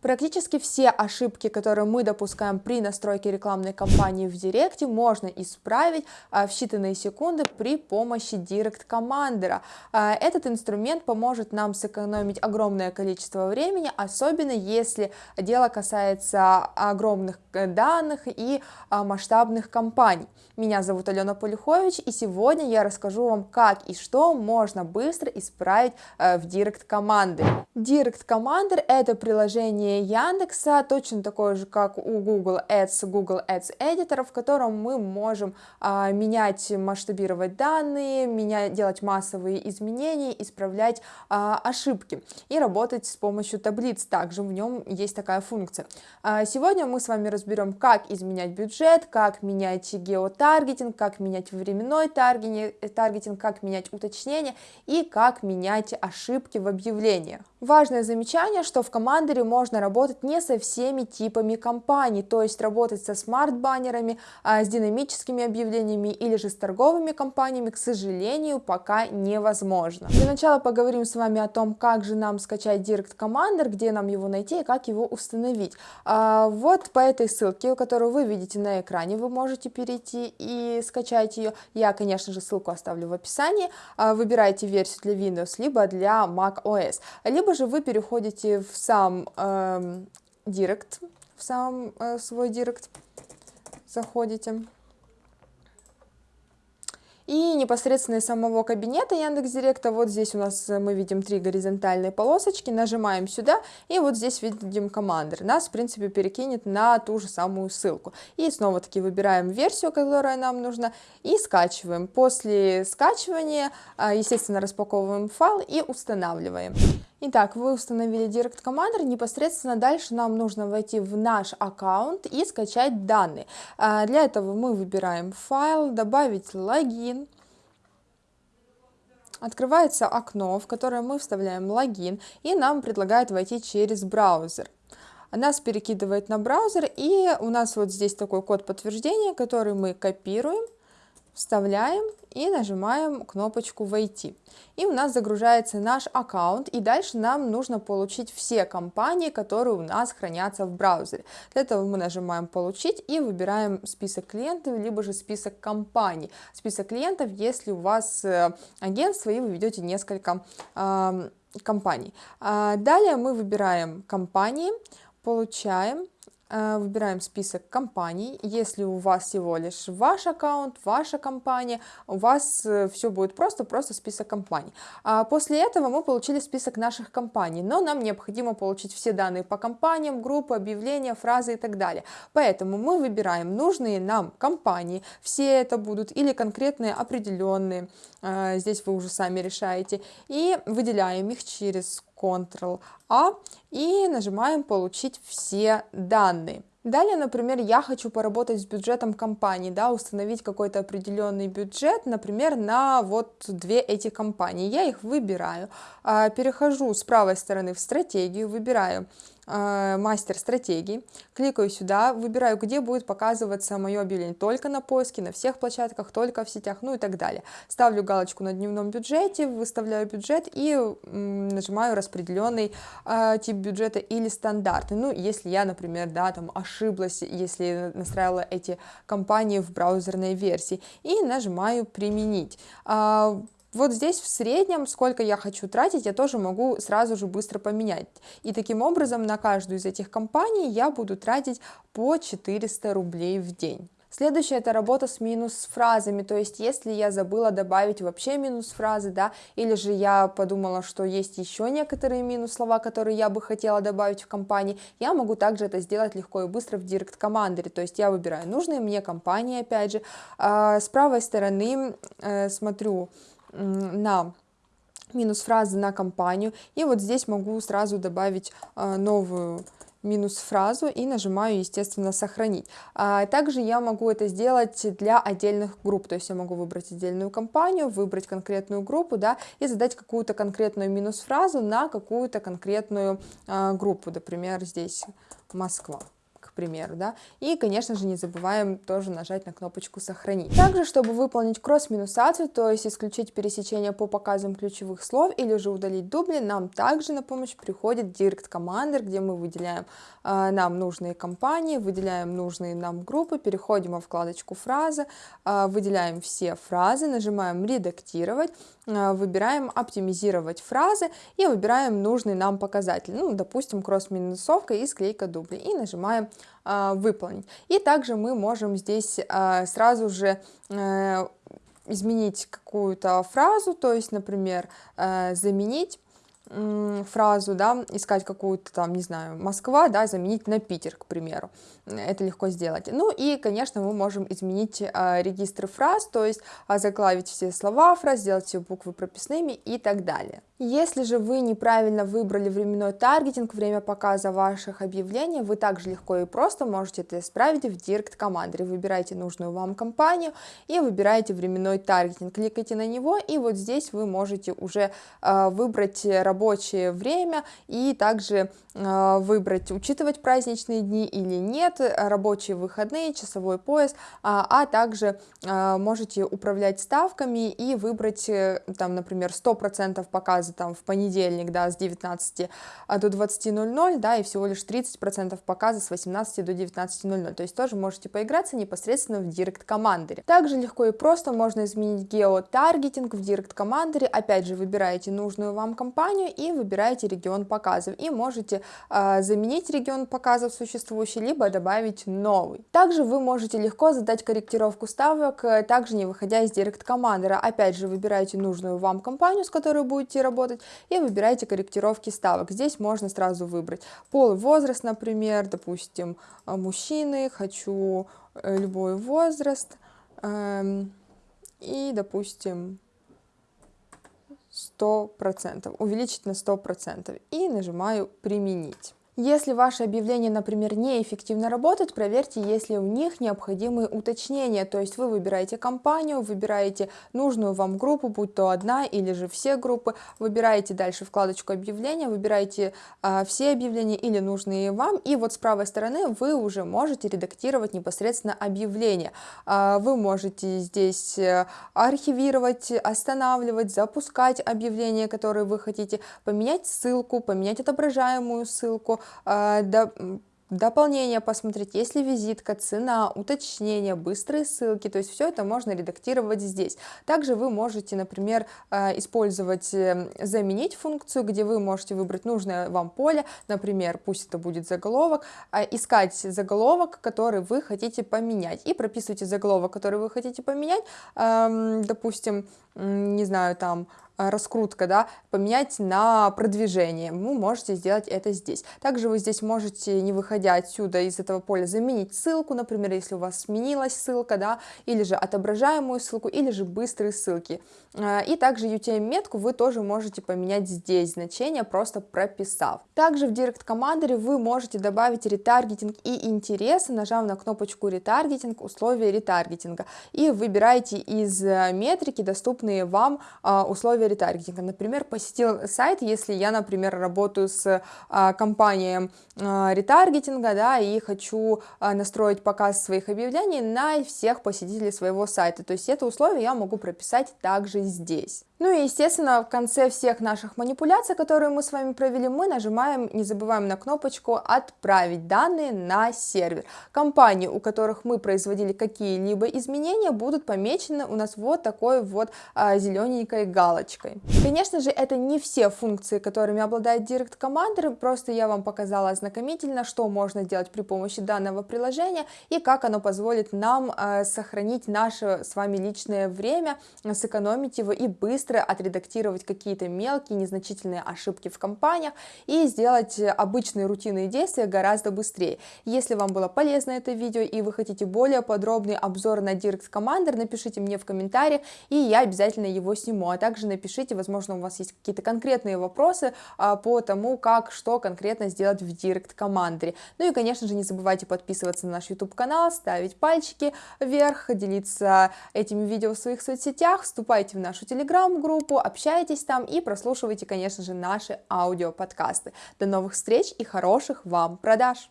Практически все ошибки, которые мы допускаем при настройке рекламной кампании в Директе, можно исправить а, в считанные секунды при помощи Директ Командера. А, этот инструмент поможет нам сэкономить огромное количество времени, особенно если дело касается огромных э, данных и а, масштабных кампаний. Меня зовут Алена Полюхович, и сегодня я расскажу вам, как и что можно быстро исправить э, в Директ Команды. Директ Командер это приложение приложение Яндекса, точно такое же, как у Google Ads, Google Ads Editor, в котором мы можем а, менять, масштабировать данные, менять, делать массовые изменения, исправлять а, ошибки и работать с помощью таблиц. Также в нем есть такая функция. А, сегодня мы с вами разберем, как изменять бюджет, как менять геотаргетинг, как менять временной таргетинг, как менять уточнения и как менять ошибки в объявлениях. Важное замечание, что в командере можно работать не со всеми типами компаний, то есть работать со смарт-баннерами, а с динамическими объявлениями или же с торговыми компаниями, к сожалению, пока невозможно. Для начала поговорим с вами о том, как же нам скачать Direct Commander, где нам его найти и как его установить. А, вот по этой ссылке, которую вы видите на экране, вы можете перейти и скачать ее. Я, конечно же, ссылку оставлю в описании. А, выбирайте версию для Windows, либо для Mac OS, либо же вы переходите в сам э, директ, в сам э, свой директ, заходите. И непосредственно из самого кабинета Яндекс.Директа, вот здесь у нас э, мы видим три горизонтальные полосочки, нажимаем сюда, и вот здесь видим командир. Нас, в принципе, перекинет на ту же самую ссылку. И снова-таки выбираем версию, которая нам нужна, и скачиваем. После скачивания, а, естественно, распаковываем файл и устанавливаем. Итак, вы установили Direct Commander, непосредственно дальше нам нужно войти в наш аккаунт и скачать данные. А, для этого мы выбираем файл, добавить логин, открывается окно, в которое мы вставляем логин, и нам предлагают войти через браузер. Нас перекидывает на браузер, и у нас вот здесь такой код подтверждения, который мы копируем, вставляем и нажимаем кнопочку «Войти». И у нас загружается наш аккаунт, и дальше нам нужно получить все компании, которые у нас хранятся в браузере. Для этого мы нажимаем «Получить» и выбираем список клиентов, либо же список компаний. Список клиентов, если у вас э, агентство и вы ведете несколько э, компаний. А далее мы выбираем компании, получаем выбираем список компаний. Если у вас всего лишь ваш аккаунт, ваша компания, у вас э, все будет просто, просто список компаний. А после этого мы получили список наших компаний, но нам необходимо получить все данные по компаниям, группы, объявления, фразы и так далее. Поэтому мы выбираем нужные нам компании, все это будут или конкретные определенные, э, здесь вы уже сами решаете, и выделяем их через Ctrl-A и нажимаем «Получить все данные». Далее, например, я хочу поработать с бюджетом компании, да, установить какой-то определенный бюджет, например, на вот две эти компании. Я их выбираю, а, перехожу с правой стороны в стратегию, выбираю мастер стратегий, кликаю сюда, выбираю, где будет показываться мое объявление, только на поиске, на всех площадках, только в сетях, ну и так далее. Ставлю галочку на дневном бюджете, выставляю бюджет и нажимаю распределенный э, тип бюджета или стандартный. Ну, если я, например, да, там ошиблась, если настраивала эти компании в браузерной версии, и нажимаю применить. Вот здесь в среднем, сколько я хочу тратить, я тоже могу сразу же быстро поменять. И таким образом на каждую из этих компаний я буду тратить по 400 рублей в день. Следующее это работа с минус-фразами, то есть если я забыла добавить вообще минус-фразы, да, или же я подумала, что есть еще некоторые минус-слова, которые я бы хотела добавить в компании, я могу также это сделать легко и быстро в Direct командере, то есть я выбираю нужные мне компании, опять же, а, с правой стороны э, смотрю, на минус фразы на компанию. И вот здесь могу сразу добавить а, новую минус фразу и нажимаю, естественно, сохранить. А также я могу это сделать для отдельных групп, то есть я могу выбрать отдельную компанию, выбрать конкретную группу, да, и задать какую-то конкретную минус фразу на какую-то конкретную а, группу, например, здесь Москва, примеру, да, и, конечно же, не забываем тоже нажать на кнопочку «Сохранить». Также, чтобы выполнить кросс-минусацию, то есть исключить пересечение по показам ключевых слов или же удалить дубли, нам также на помощь приходит Direct Commander, где мы выделяем э, нам нужные компании, выделяем нужные нам группы, переходим во вкладочку «Фразы», э, выделяем все фразы, нажимаем «Редактировать», э, выбираем «Оптимизировать фразы» и выбираем нужный нам показатель, ну, допустим, кросс-минусовка и склейка дублей, и нажимаем «Выполнить». И также мы можем здесь э, сразу же э, изменить какую-то фразу, то есть, например, э, заменить фразу, да, искать какую-то там, не знаю, Москва, да, заменить на Питер, к примеру. Это легко сделать. Ну и, конечно, мы можем изменить а, регистры фраз, то есть а, заглавить все слова фраз, сделать все буквы прописными и так далее. Если же вы неправильно выбрали временной таргетинг, время показа ваших объявлений, вы также легко и просто можете это исправить в Direct команде. Выбирайте нужную вам компанию и выбираете временной таргетинг. Кликайте на него, и вот здесь вы можете уже э, выбрать рабочее время и также э, выбрать, учитывать праздничные дни или нет, рабочие выходные, часовой пояс, а, а также э, можете управлять ставками и выбрать, э, там, например, 100% показа там в понедельник, да, с 19 а, до 20.00, да, и всего лишь 30% показа с 18 до 19.00, то есть тоже можете поиграться непосредственно в Direct Commander. Также легко и просто можно изменить геотаргетинг в Direct Commander, опять же выбираете нужную вам компанию и выбираете регион показов, и можете э, заменить регион показов существующий, либо добавить новый. Также вы можете легко задать корректировку ставок, э, также не выходя из Direct Commander, опять же выбираете нужную вам компанию, с которой будете работать, и выбираете корректировки ставок. Здесь можно сразу выбрать пол и возраст, например, допустим, э, мужчины, хочу э, любой возраст, эм, и, допустим, 100%, увеличить на 100%, и нажимаю «Применить». Если ваше объявление, например, неэффективно работает, проверьте, есть ли у них необходимые уточнения, то есть вы выбираете компанию, выбираете нужную вам группу, будь то одна или же все группы, выбираете дальше вкладочку объявления, выбираете э, все объявления или нужные вам, и вот с правой стороны вы уже можете редактировать непосредственно объявление. Э, вы можете здесь э, архивировать, останавливать, запускать объявления, которые вы хотите, поменять ссылку, поменять отображаемую ссылку, а, дополнение посмотреть, есть ли визитка, цена, уточнение, быстрые ссылки, то есть все это можно редактировать здесь. Также вы можете, например, а, использовать э, заменить функцию, где вы можете выбрать нужное вам поле, например, пусть это будет заголовок, а, искать заголовок, который вы хотите поменять, и прописывайте заголовок, который вы хотите поменять, допустим, не знаю, там, раскрутка, да, поменять на продвижение, вы можете сделать это здесь. Также вы здесь можете, не выходя отсюда из этого поля, заменить ссылку, например, если у вас сменилась ссылка, да, или же отображаемую ссылку, или же быстрые ссылки. А, и также UTM-метку вы тоже можете поменять здесь значение, просто прописав. Также в Direct Commander вы можете добавить ретаргетинг и интересы, нажав на кнопочку ретаргетинг, условия ретаргетинга, и выбираете из э, метрики доступные вам условия ретаргетинга. Например, посетил сайт, если я, например, работаю с а, компанией а, ретаргетинга, да, и хочу а, настроить показ своих объявлений на всех посетителей своего сайта. То есть это условие я могу прописать также здесь. Ну и, естественно, в конце всех наших манипуляций, которые мы с вами провели, мы нажимаем, не забываем на кнопочку «Отправить данные на сервер». Компании, у которых мы производили какие-либо изменения, будут помечены у нас вот такой вот а, зелененькой галочкой. Конечно же, это не все функции, которыми обладает Direct Commander, просто я вам показала ознакомительно, что можно делать при помощи данного приложения и как оно позволит нам а, сохранить наше с вами личное время, сэкономить его и быстро отредактировать какие-то мелкие, незначительные ошибки в компаниях и сделать обычные рутинные действия гораздо быстрее. Если вам было полезно это видео и вы хотите более подробный обзор на Direct Commander, напишите мне в комментариях, и я обязательно его сниму. А также напишите, возможно, у вас есть какие-то конкретные вопросы а, по тому, как, что конкретно сделать в Commander. Ну и, конечно же, не забывайте подписываться на наш YouTube канал, ставить пальчики вверх, делиться этими видео в своих соцсетях, вступайте в нашу Telegram группу, общайтесь там и прослушивайте, конечно же, наши аудиоподкасты. До новых встреч и хороших вам продаж!